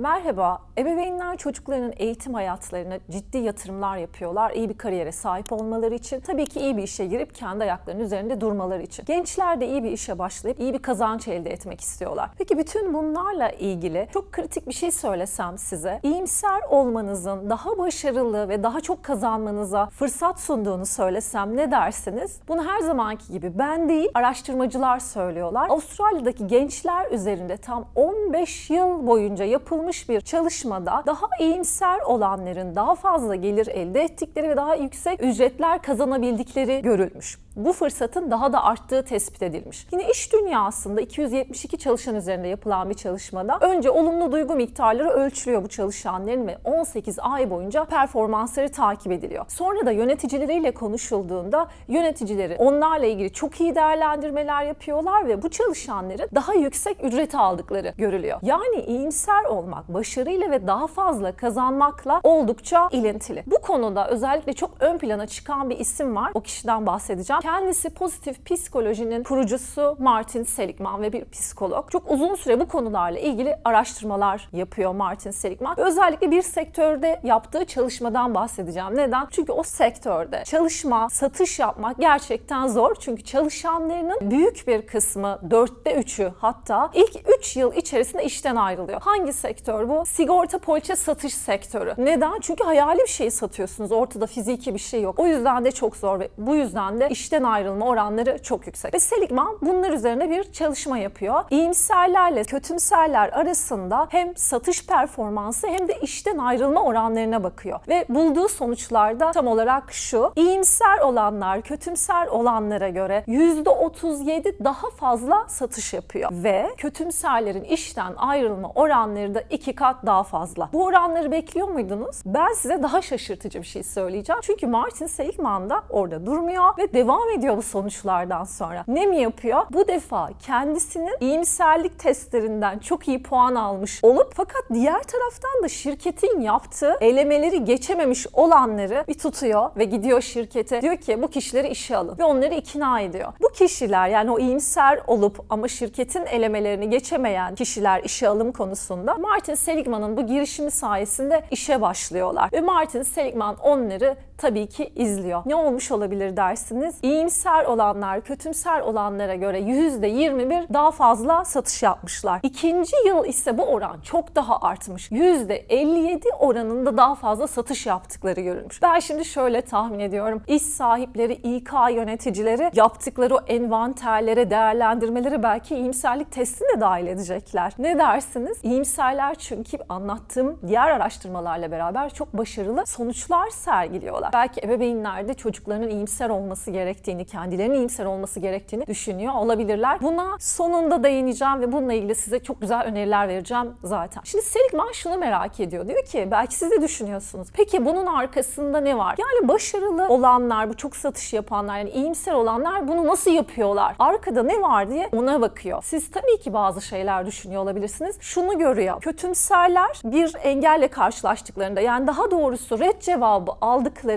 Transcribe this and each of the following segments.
Merhaba, ebeveynler çocuklarının eğitim hayatlarına ciddi yatırımlar yapıyorlar. iyi bir kariyere sahip olmaları için, tabii ki iyi bir işe girip kendi ayaklarının üzerinde durmaları için. Gençler de iyi bir işe başlayıp iyi bir kazanç elde etmek istiyorlar. Peki bütün bunlarla ilgili çok kritik bir şey söylesem size, iyimser olmanızın daha başarılı ve daha çok kazanmanıza fırsat sunduğunu söylesem ne dersiniz? Bunu her zamanki gibi ben değil, araştırmacılar söylüyorlar. Avustralya'daki gençler üzerinde tam 15 yıl boyunca yapılmış bir çalışmada daha iyimser olanların daha fazla gelir elde ettikleri ve daha yüksek ücretler kazanabildikleri görülmüş. Bu fırsatın daha da arttığı tespit edilmiş. Yine iş dünyasında 272 çalışan üzerinde yapılan bir çalışmada önce olumlu duygu miktarları ölçülüyor bu çalışanların ve 18 ay boyunca performansları takip ediliyor. Sonra da yöneticileriyle konuşulduğunda yöneticileri onlarla ilgili çok iyi değerlendirmeler yapıyorlar ve bu çalışanların daha yüksek ücret aldıkları görülüyor. Yani iyimser olmak, başarıyla ve daha fazla kazanmakla oldukça ilintili. Bu konuda özellikle çok ön plana çıkan bir isim var. O kişiden bahsedeceğim. Kendisi pozitif psikolojinin kurucusu Martin Seligman ve bir psikolog. Çok uzun süre bu konularla ilgili araştırmalar yapıyor Martin Seligman. Özellikle bir sektörde yaptığı çalışmadan bahsedeceğim. Neden? Çünkü o sektörde çalışma, satış yapmak gerçekten zor. Çünkü çalışanlarının büyük bir kısmı, dörtte üçü hatta ilk 3 yıl içerisinde işten ayrılıyor. Hangi sektör bu? Sigorta poliçe satış sektörü. Neden? Çünkü hayali bir şey satıyorsunuz. Ortada fiziki bir şey yok. O yüzden de çok zor ve bu yüzden de işten ayrılma oranları çok yüksek. Ve Seligman bunlar üzerine bir çalışma yapıyor. İyimserlerle kötümserler arasında hem satış performansı hem de işten ayrılma oranlarına bakıyor. Ve bulduğu sonuçlarda tam olarak şu. İyimser olanlar kötümser olanlara göre %37 daha fazla satış yapıyor. Ve kötümserlerin işten ayrılma oranları da iki kat daha fazla. Bu oranları bekliyor muydunuz? Ben size daha şaşırtıcı bir şey söyleyeceğim. Çünkü Martin Seligman da orada durmuyor ve devam ediyor bu sonuçlardan sonra. Ne mi yapıyor? Bu defa kendisinin iyimserlik testlerinden çok iyi puan almış olup fakat diğer taraftan da şirketin yaptığı elemeleri geçememiş olanları bir tutuyor ve gidiyor şirkete. Diyor ki bu kişileri işe alın ve onları ikna ediyor. Bu kişiler yani o iyimser olup ama şirketin elemelerini geçemeyen kişiler işe alım konusunda Martin Seligman'ın bu girişimi sayesinde işe başlıyorlar. Ve Martin Seligman onları tabii ki izliyor. Ne olmuş olabilir dersiniz? İyimser olanlar kötümser olanlara göre %21 daha fazla satış yapmışlar. İkinci yıl ise bu oran çok daha artmış. %57 oranında daha fazla satış yaptıkları görülmüş. Ben şimdi şöyle tahmin ediyorum. İş sahipleri, İK yöneticileri yaptıkları o envanterlere, değerlendirmelere belki iyimserlik testini de dahil edecekler. Ne dersiniz? İyimserler çünkü anlattığım diğer araştırmalarla beraber çok başarılı sonuçlar sergiliyorlar. Belki ebeveynler de çocuklarının iyimser olması gerektiğini, kendilerinin iyimser olması gerektiğini düşünüyor olabilirler. Buna sonunda değineceğim ve bununla ilgili size çok güzel öneriler vereceğim zaten. Şimdi Seligman şunu merak ediyor. Diyor ki belki siz de düşünüyorsunuz. Peki bunun arkasında ne var? Yani başarılı olanlar, bu çok satış yapanlar, yani iyimser olanlar bunu nasıl yapıyorlar? Arkada ne var diye ona bakıyor. Siz tabii ki bazı şeyler düşünüyor olabilirsiniz. Şunu görüyor. Kötümserler bir engelle karşılaştıklarında yani daha doğrusu red cevabı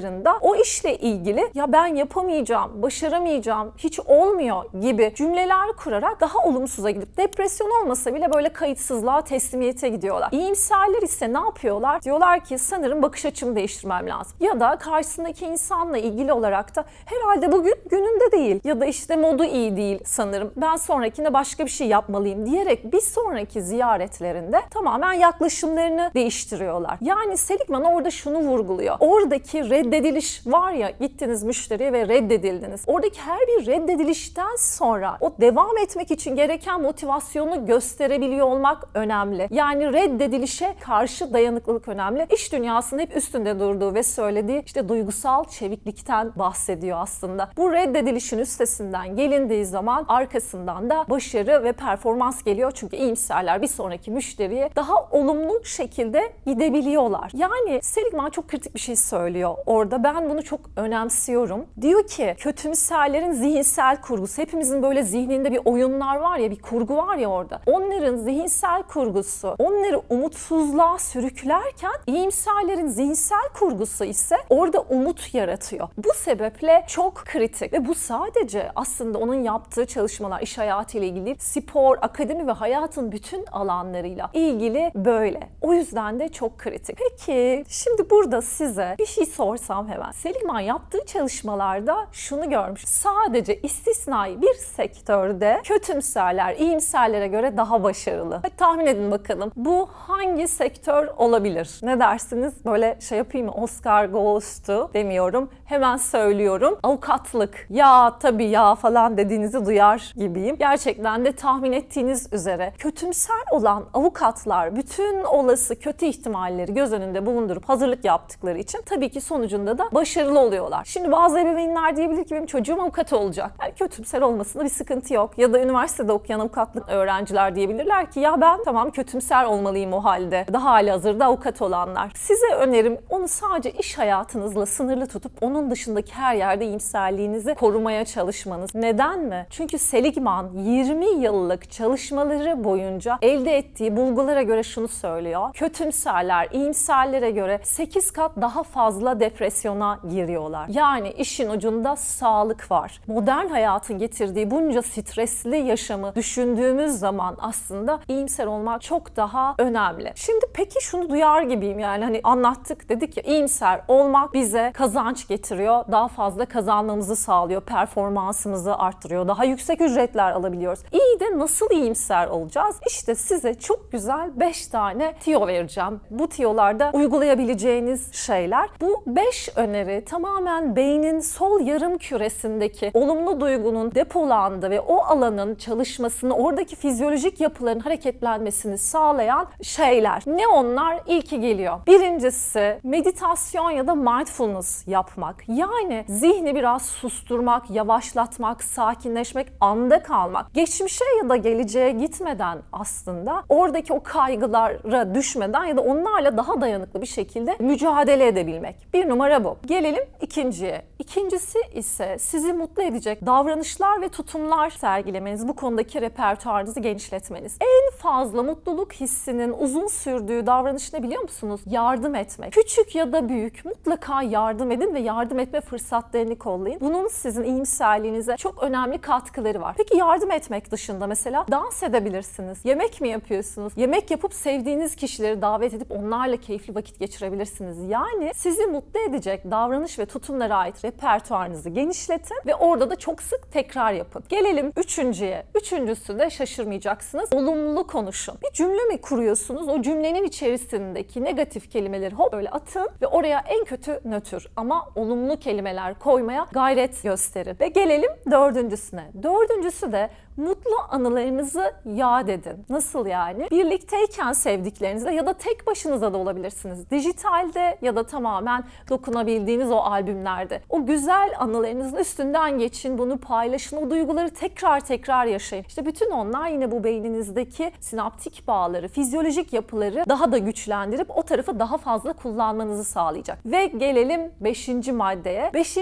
aldıklarında o işle ilgili ya ben yapamayacağım, başaramayacağım, hiç olmuyor gibi cümleler kurarak daha olumsuza gidip depresyon olmasa bile böyle kayıtsızlığa, teslimiyete gidiyorlar. İyimserler ise ne yapıyorlar? Diyorlar ki sanırım bakış açımı değiştirmem lazım. Ya da karşısındaki insanla ilgili olarak da herhalde bugün gününde değil ya da işte modu iyi değil sanırım. Ben sonrakinde başka bir şey yapmalıyım diyerek bir sonraki ziyaretlerinde tamamen yaklaşımlarını değiştiriyorlar. Yani Seligman orada şunu vurguluyor. Oradaki reddediliş var ya gittiniz müşteriye ve reddedildiniz. Oradaki her bir reddedilişten sonra o devam etmek için gereken motivasyonu gösterebiliyor olmak önemli. Yani reddedilişe karşı dayanıklılık önemli. İş dünyasının hep üstünde durduğu ve söylediği işte duygusal çeviklikten bahsediyor aslında. Bu reddedilişin üstesinden gelindiği zaman arkasından da başarı ve performans geliyor. Çünkü iyimserler bir sonraki müşteriye daha olumlu şekilde gidebiliyorlar. Yani Seligman çok kritik bir şey söylüyor orada ben bunu çok önemsiyorum. Diyor ki kötümserlerin zihinsel kurgusu. Hepimizin böyle zihninde bir oyunlar var ya bir kurgu var ya orada. Onların zihinsel kurgusu onları umutsuzluğa sürüklerken iyimserlerin zihinsel kurgusu ise orada umut yaratıyor. Bu sebeple çok kritik ve bu sadece aslında onun yaptığı çalışmalar iş hayatı ile ilgili spor, akademi ve hayatın bütün alanlarıyla ilgili böyle. O yüzden de çok kritik. Peki şimdi burada size bir şey sorsam hemen. Seligman yaptığı çalışmalarda şunu görmüş. Sadece istisnai bir sektörde kötümserler iyimserlere göre daha başarılı. Hadi tahmin edin bakalım. Bu hangi sektör olabilir? Ne dersiniz? Böyle şey yapayım mı? Oscar goes to demiyorum. Hemen söylüyorum. Avukatlık. Ya tabii ya falan dediğinizi duyar gibiyim. Gerçekten de tahmin ettiğiniz üzere kötümser olan avukatlar bütün olası kötü ihtimalleri göz önünde bulundurup hazırlık yaptıkları için tabii ki sonucunda da başarılı oluyorlar. Şimdi bazı ebeveynler diyebilir ki benim çocuğum avukat olacak. Yani kötümser olmasında bir sıkıntı yok. Ya da üniversitede okuyan avukatlık öğrenciler diyebilirler ki ya ben tamam kötümser olmalıyım o halde. Daha hali hazırda avukat olanlar. Size önerim onu sadece iş hayatınızla sınırlı tutup onun dışındaki her yerde iyimserliğinizi korumaya çalışmanız. Neden mi? Çünkü Seligman 20 yıllık çalışmaları boyunca elde ettiği bulgulara göre şunu söylüyor. Kötümserler iyimserlere göre 8 kat daha fazla depresyona giriyorlar. Yani işin ucunda sağlık var. Modern hayatın getirdiği bunca stresli yaşamı düşündüğümüz zaman aslında iyimser olmak çok daha önemli. Şimdi peki şunu duyar gibiyim yani hani anlattık dedik ya iyimser olmak bize kazanç getiriyor. Daha fazla kazanmamızı sağlıyor. Performansımızı arttırıyor. Daha yüksek ücretler alabiliyoruz. İyi de nasıl iyimser olacağız? İşte size çok güzel 5 tane tiyo vereceğim. Bu tiyolarda uygulayabileceğiniz şeyler. Bu 5 öneri tamamen beynin sol yarım küresindeki olumlu duygunun depolandığı ve o alanın çalışmasını, oradaki fizyolojik yapıların hareketlenmesini sağlayan şeyler. Ne onlar? İlki geliyor. Birincisi meditasyon ya da mindfulness yapmak. Yani zihni biraz susturmak, yavaşlatmak, sakinleşmek, anda kalmak. Geçmişe ya da geleceğe gitmeden aslında oradaki o kaygılara düşmeden ya da onlarla daha dayanıklı bir şekilde mücadele edebilmek. Bir numara bu. Gelelim ikinciye. İkincisi ise sizi mutlu edecek davranışlar ve tutumlar sergilemeniz, bu konudaki repertuarınızı genişletmeniz. En fazla mutluluk hissinin uzun sürdüğü davranış ne biliyor musunuz? Yardım etmek. Küçük ya da büyük mutlaka yardım edin ve yardım etme fırsatlarını kollayın. Bunun sizin iyimserliğinize çok önemli katkıları var. Peki yardım etmek dışında mesela dans edebilirsiniz. Yemek mi yapıyorsunuz? Yemek yapıp sevdiğiniz kişileri davet edip onlarla keyifli vakit geçirebilirsiniz. Yani sizi mutlu edecek davranış ve tutumlara ait repertuarınızı genişletin ve orada da çok sık tekrar yapın. Gelelim üçüncüye. Üçüncüsü de şaşırmayacaksınız. Olumlu konuşun. Bir cümle mi kuruyorsunuz? O cümlenin içerisindeki negatif kelimeleri hop böyle atın ve oraya en kötü nötr ama olumlu kelimeler koymaya gayret gösterin. Ve gelelim dördüncüsüne. Dördüncüsü de mutlu anılarınızı yad edin. Nasıl yani? Birlikteyken sevdiklerinizle ya da tek başınıza da olabilirsiniz. Dijitalde ya da tamamen dokunabildiğiniz o albümlerde. O güzel anılarınızın üstünden geçin, bunu paylaşın, o duyguları tekrar tekrar yaşayın. İşte bütün onlar yine bu beyninizdeki sinaptik bağları, fizyolojik yapıları daha da güçlendirip o tarafı daha fazla kullanmanızı sağlayacak. Ve gelelim 5. maddeye. 5.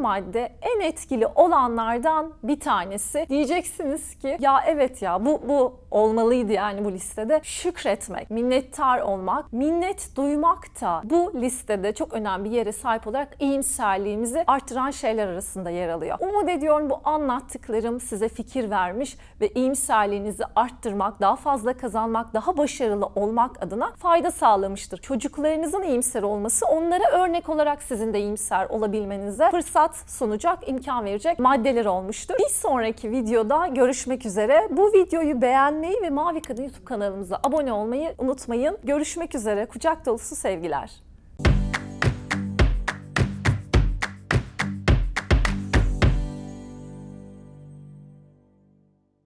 madde en etkili olanlardan bir tanesi. Diyeceksiniz ki ya evet ya bu bu olmalıydı yani bu listede. Şükretmek, minnettar olmak, minnet duymak da bu listede çok önemli bir yere sahip olarak iyimserliğimizi artıran şeyler arasında yer alıyor. Umut ediyorum bu anlattıklarım size fikir vermiş ve iyimserliğinizi arttırmak, daha fazla kazanmak, daha başarılı olmak adına fayda sağlamıştır. Çocuklarınızın iyimser olması onlara örnek olarak sizin de iyimser olabilmenize fırsat sunacak, imkan verecek maddeler olmuştur. Bir sonraki videoda görüşmek üzere. Bu videoyu beğenmeyi ve Mavi Kadın YouTube kanalımıza abone olmayı unutmayın. Görüşmek üzere. Kucak dolusu sevgiler.